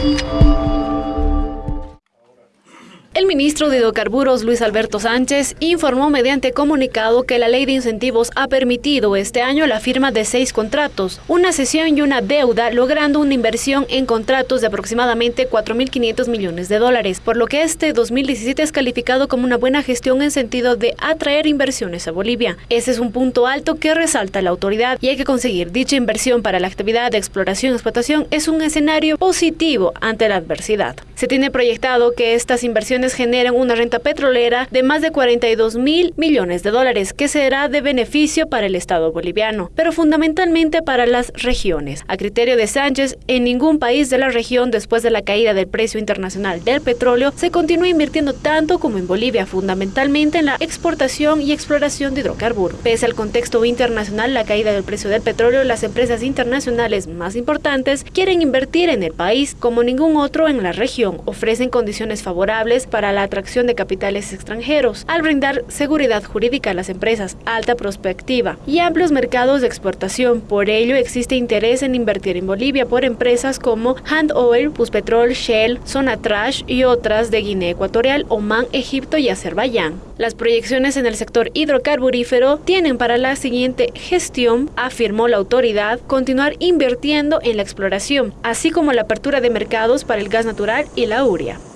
Thank you. Ministro de Hidrocarburos, Luis Alberto Sánchez, informó mediante comunicado que la ley de incentivos ha permitido este año la firma de seis contratos, una cesión y una deuda, logrando una inversión en contratos de aproximadamente 4.500 millones de dólares, por lo que este 2017 es calificado como una buena gestión en sentido de atraer inversiones a Bolivia. Ese es un punto alto que resalta la autoridad y hay que conseguir dicha inversión para la actividad de exploración y explotación es un escenario positivo ante la adversidad. Se tiene proyectado que estas inversiones generan una renta petrolera de más de 42 mil millones de dólares, que será de beneficio para el Estado boliviano, pero fundamentalmente para las regiones. A criterio de Sánchez, en ningún país de la región, después de la caída del precio internacional del petróleo, se continúa invirtiendo tanto como en Bolivia, fundamentalmente en la exportación y exploración de hidrocarburos. Pese al contexto internacional, la caída del precio del petróleo, las empresas internacionales más importantes quieren invertir en el país como ningún otro en la región. Ofrecen condiciones favorables para la atracción de capitales extranjeros, al brindar seguridad jurídica a las empresas, alta prospectiva y amplios mercados de exportación. Por ello, existe interés en invertir en Bolivia por empresas como Hand Oil, Puspetrol, Shell, Sonatrash y otras de Guinea Ecuatorial, Oman, Egipto y Azerbaiyán. Las proyecciones en el sector hidrocarburífero tienen para la siguiente gestión, afirmó la autoridad, continuar invirtiendo en la exploración, así como la apertura de mercados para el gas natural y la urea.